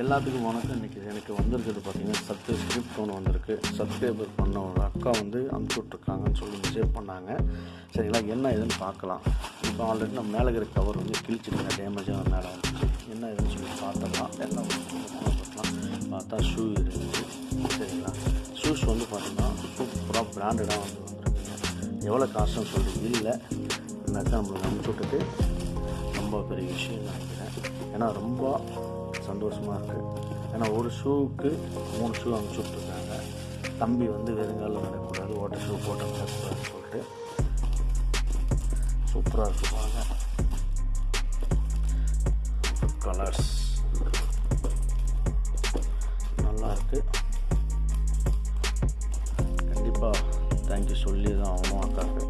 எல்லாத்துக்கும் வணக்கம். இன்றைக்கி எனக்கு வந்திருக்கிறது பார்த்தீங்கன்னா ஸ்கிரிப்ட் ஒன்று வந்திருக்கு. சப்ஸ்கிரைபர் பண்ண ஒரு அக்கா வந்து அனுப்பிச்சுட்ருக்காங்கன்னு சொல்லி மெசேஜ் பண்ணாங்க. சரிங்களா என்ன ஏதுன்னு பார்க்கலாம். இப்போ ஆல்ரெடி நம்ம மேலே இருக்கிற கவர் வந்து கிழிச்சிருங்க. டேமேஜாக மேலே வந்துச்சு. என்ன ஏதுன்னு சொல்லி பார்த்துக்கலாம் எல்லாம் பார்க்கலாம். பார்த்தா ஷூ இருந்துச்சு. சரிங்களா? ஷூஸ் வந்து பார்த்திங்கன்னா சூப்பராக பிராண்டடாக வந்து வந்துருக்குங்க. எவ்வளோ காசுன்னு சொல்லிட்டு இல்லை. இந்த நம்மளுக்கு அனுப்பிச்சுட்டுட்டு ரொம்ப பெரிய விஷயம் நினைக்கிறேன். ஏன்னா ரொம்ப சந்தோஷமாக இருக்குது ஏன்னா ஒரு ஷூவுக்கு மூணு ஷூ அனுப்பிச்சி விட்ருக்காங்க தம்பி வந்து வெறுங்காலில் நடக்கக்கூடாது ஓட்ட ஷூ போட்ட நடக்கக்கூடாதுன்னு சொல்லிட்டு. சூப்பராக இருக்குது பாருங்க. கலர்ஸ் நல்லா இருக்குது கண்டிப்பாக தேங்க்யூ சொல்லி தான் ஆகணும் அக்காவுக்கு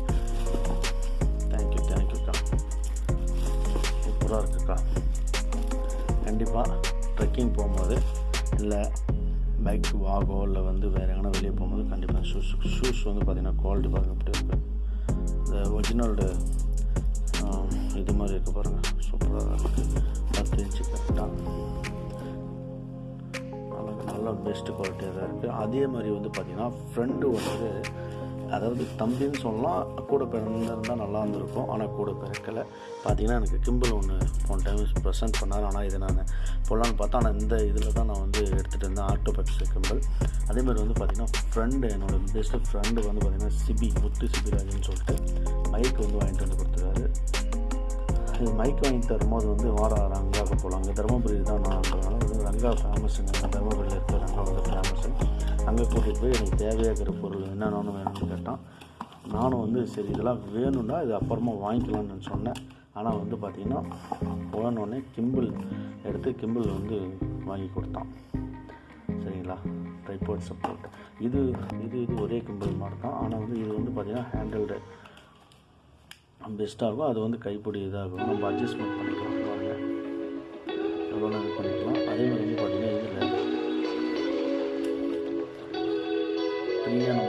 சூப்பராக இருக்குக்கா. கண்டிப்பாக ட்ரெக்கிங் போகும்போது இல்லை பைக் வாகோ இல்லை வந்து வேறு எங்கன்னா வெளியே போகும்போது கண்டிப்பாக ஷூஸ் ஷூஸ் வந்து பார்த்திங்கன்னா குவாலிட்டி பாருங்கள் எப்படி இருக்குது இந்த ஒரிஜினலோட இது மாதிரி இருக்குது பாருங்கள் சூப்பராக இருக்குது பத்து இன்ச்சு கரெக்டாக நல்லா நல்லா பெஸ்ட்டு குவாலிட்டியாக தான் இருக்குது அதே மாதிரி வந்து பார்த்திங்கன்னா ஃப்ரெண்டு வந்து அதாவது தம்பின்னு சொல்லலாம் கூட பிறந்திருந்தால் நல்லா இருந்திருக்கும் ஆனால் கூட பிறக்கலை. பார்த்தீங்கன்னா எனக்கு கிம்பிள் ஒன்று போன டைம் ப்ரெசென்ட் பண்ணார். ஆனால் இதை நான் போடலான்னு பார்த்தா ஆனால் இந்த இதில் தான் நான் வந்து எடுத்துகிட்டு இருந்தேன் ஆட்டோ கிம்பிள். அதேமாதிரி வந்து பார்த்திங்கன்னா ஃப்ரெண்டு என்னோடய பெஸ்ட்டு ஃப்ரெண்டு வந்து பார்த்திங்கன்னா சிபி முத்து சிபிராஜன்னு சொல்லிட்டு மைக் வந்து வாங்கிட்டு வந்து கொடுத்துருக்காரு. இது மைக் வாங்கி தரும்போது வந்து வாடா ரங்காவுக்கு போகலாம் அங்கே தருமபுரி தான் நான் நான்றதுனால வந்து ரங்கா ஃபேமஸுங்க தருமபுரியில் இருக்கிற ரங்கா வந்து ஃபேமஸு அங்கே கூட்டிகிட்டு போய் எனக்கு தேவையாக இருக்கிற பொருள் என்னென்னு வேணும்னு கேட்டான். நானும் வந்து சரி இதெல்லாம் வேணும்னா இது அப்புறமா வாங்கிக்கலாம்னு சொன்னேன். ஆனால் வந்து பார்த்திங்கன்னா போனோடனே கிம்பிள் எடுத்து கிம்பிள் வந்து வாங்கி கொடுத்தான். சரிங்களா? ட்ரைபோர்ட் சப்போர்ட் இது இது இது ஒரே கிம்பிள் மாதிரி தான் ஆனால் வந்து இது வந்து பார்த்திங்கன்னா ஹேண்டில்டு பெஸ்ட்டாகும் அது வந்து கைப்பிடி இதாகும். நம்ம அட்ஜஸ்ட்மெண்ட் பண்ணிக்கலாம். பாருங்கள் எவ்வளோ இது பண்ணிக்கலாம்? నేను